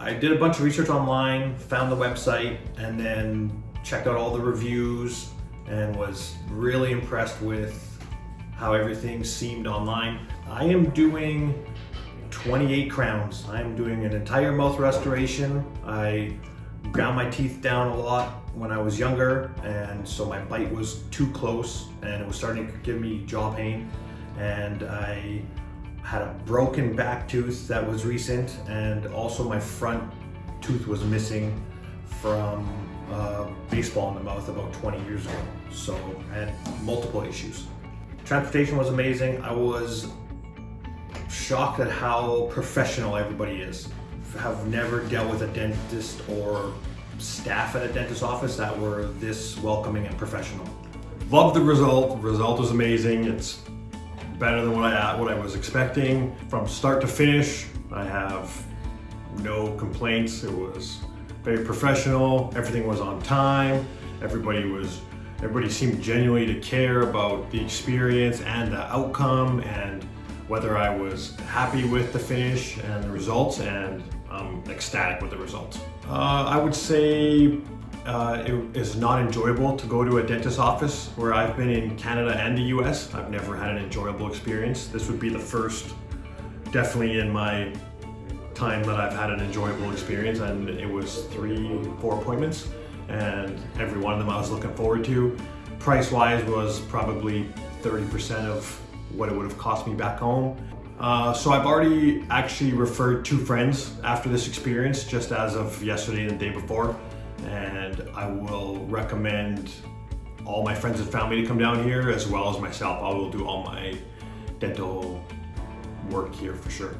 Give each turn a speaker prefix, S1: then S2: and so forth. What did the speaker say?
S1: I did a bunch of research online, found the website, and then checked out all the reviews and was really impressed with how everything seemed online. I am doing 28 crowns. I'm doing an entire mouth restoration. I ground my teeth down a lot when I was younger and so my bite was too close and it was starting to give me jaw pain and I had a broken back tooth that was recent and also my front tooth was missing from uh, baseball in the mouth about 20 years ago. So I had multiple issues. Transportation was amazing. I was shocked at how professional everybody is. Have never dealt with a dentist or staff at a dentist office that were this welcoming and professional.
S2: Love the result. The result was amazing. It's better than what I what I was expecting. From start to finish, I have no complaints. It was very professional. Everything was on time. Everybody was everybody seemed genuinely to care about the experience and the outcome and whether I was happy with the finish and the results and I'm ecstatic with the results. Uh, I would say uh, it is not enjoyable to go to a dentist office where I've been in Canada and the US. I've never had an enjoyable experience. This would be the first, definitely in my time that I've had an enjoyable experience and it was three, four appointments and every one of them I was looking forward to. Price-wise was probably 30% of what it would have cost me back home. Uh, so I've already actually referred two friends after this experience just as of yesterday and the day before and I will recommend all my friends and family to come down here as well as myself. I will do all my dental work here for sure.